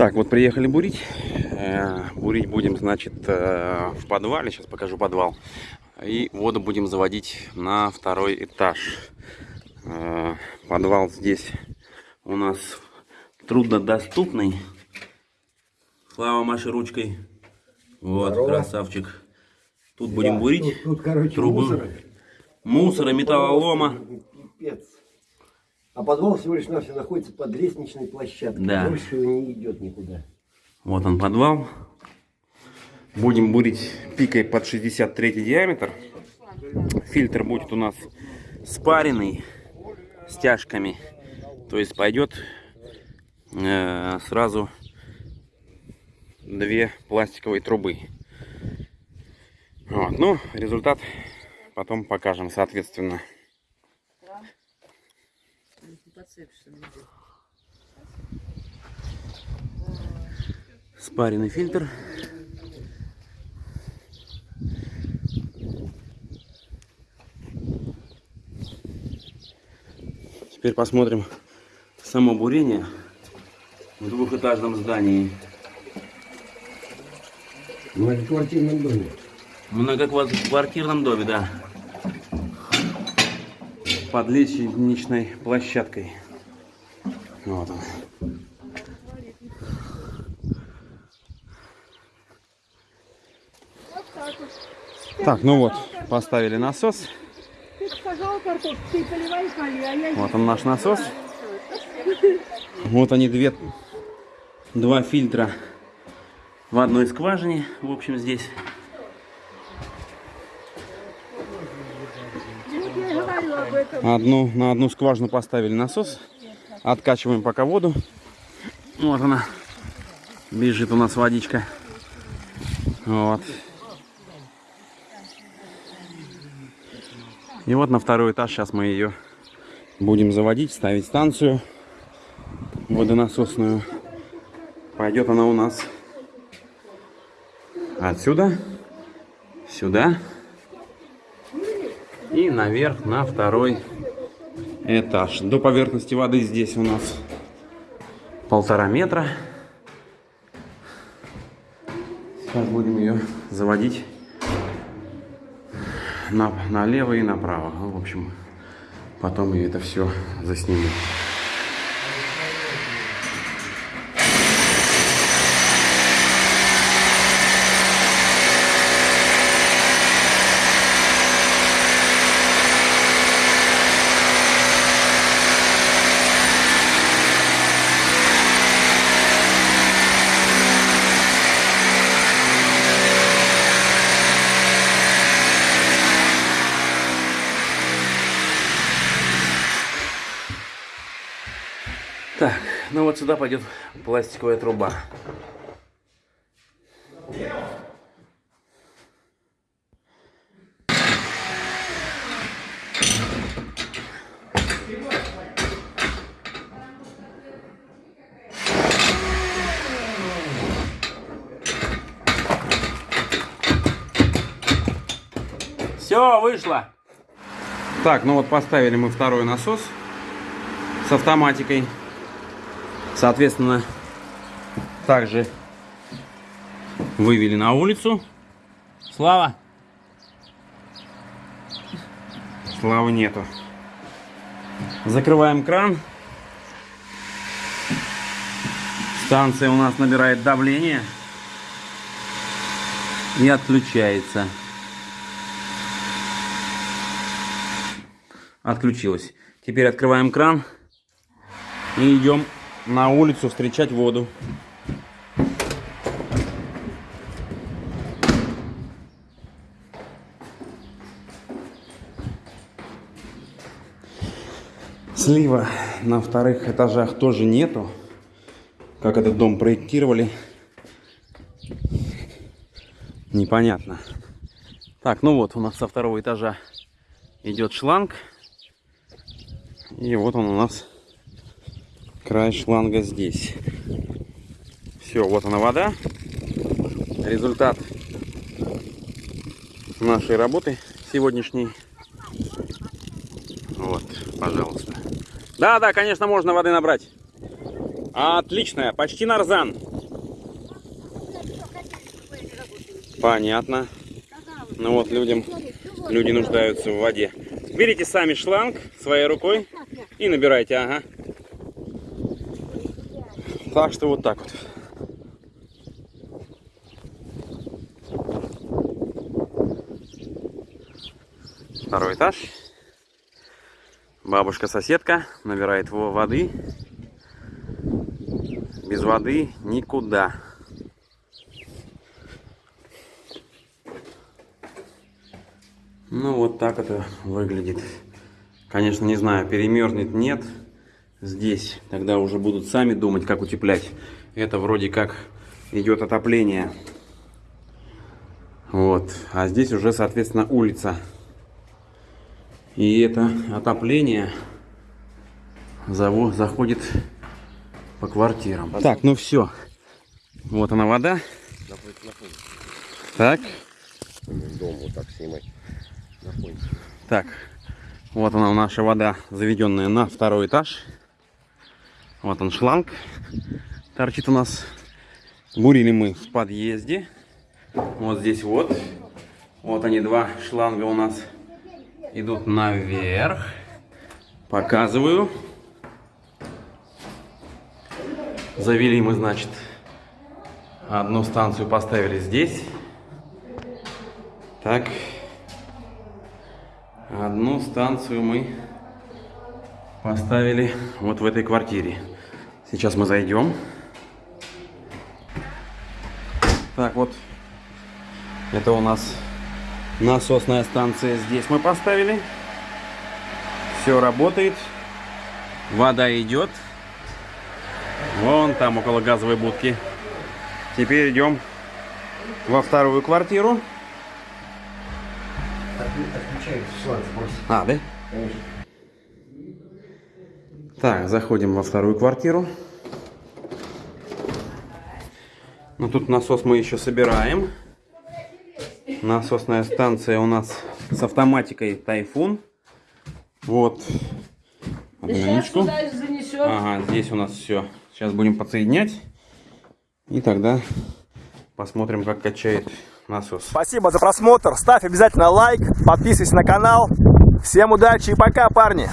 Так, вот приехали бурить. Э, Бурить будем, значит, э, в подвале. Сейчас покажу подвал. И воду будем заводить на второй этаж. Э, Подвал здесь у нас труднодоступный. Слава Маше ручкой. Вот, Здорово. красавчик. Тут будем Да, бурить. Тут, тут, короче, трубы. мусора. Мусора, металлолома. Пипец. А подвал всего лишь навсего находится под лестничной площадкой. Да. Больше не идет никуда. Вот он подвал. Будем бурить пикой под 63 диаметр. Фильтр будет у нас спаренный стяжками. То есть пойдет э, сразу две пластиковые трубы. Вот. Ну, результат потом покажем, соответственно. Спаренный фильтр. Теперь посмотрим само бурение в двухэтажном здании. В многоквартирном доме. В многоквартирном доме, да. Под лестничной площадкой. Вот он. Так, ну вот, поставили насос. Вот он наш насос. Вот они две, два фильтра в одной скважине. В общем, здесь. Одну, на одну скважину поставили насос. Откачиваем пока воду. Вот она. Бежит у нас водичка. Вот. И вот на второй этаж сейчас мы ее будем заводить, ставить станцию водонасосную. Пойдет она у нас отсюда, сюда и наверх на второй этаж. До поверхности воды здесь у нас полтора метра. Сейчас будем ее заводить на, налево и направо. Ну, в общем, потом я это все засниму. Так, ну вот сюда пойдет пластиковая труба. Все, вышло. Так, ну вот поставили мы второй насос с автоматикой. Соответственно, также вывели на улицу. Слава. Славы нету. Закрываем кран. Станция у нас набирает давление и отключается. Отключилась. Теперь открываем кран и идем на улицу встречать воду. Слива на вторых этажах тоже нету. Как этот дом проектировали, непонятно. Так, ну вот у нас со второго этажа идет шланг. И вот он у нас край шланга здесь. Все, вот она вода. Результат нашей работы сегодняшней. Вот, пожалуйста. Да, да, конечно, можно воды набрать. Отличная, почти нарзан. Понятно. Ну вот, людям, люди нуждаются в воде. Берите сами шланг своей рукой и набирайте, ага. Так что вот так вот. Второй этаж. Бабушка-соседка набирает во- воды. Без воды никуда. Ну, вот так это выглядит. Конечно, не знаю, перемерзнет, нет. Здесь тогда уже будут сами думать, как утеплять. Это вроде как идет отопление. Вот. А здесь уже, соответственно, улица. И это отопление заходит по квартирам. Так, ну все. Вот она вода. Так. Дом вот так снимать. Так, вот она наша вода, заведенная на второй этаж. Вот он шланг торчит у нас. Бурили мы в подъезде. Вот здесь вот. Вот они два шланга у нас идут наверх. Показываю. Завели мы, значит, одну станцию поставили здесь. Так. Одну станцию мы поставили вот в этой квартире. Сейчас мы зайдем. Так вот, это у нас насосная станция. Здесь мы поставили. Все работает. Вода идет. Вон там около газовой будки. Теперь идем во вторую квартиру. Отключай шланг. А, да? Конечно. Так, заходим во вторую квартиру. Ну тут насос мы еще собираем. Насосная станция у нас с автоматикой Тайфун. Вот. Одну минуточку. Ага, здесь у нас все. Сейчас будем подсоединять. И тогда посмотрим, как качает насос. Спасибо за просмотр. Ставь обязательно лайк, подписывайся на канал. Всем удачи и пока, парни!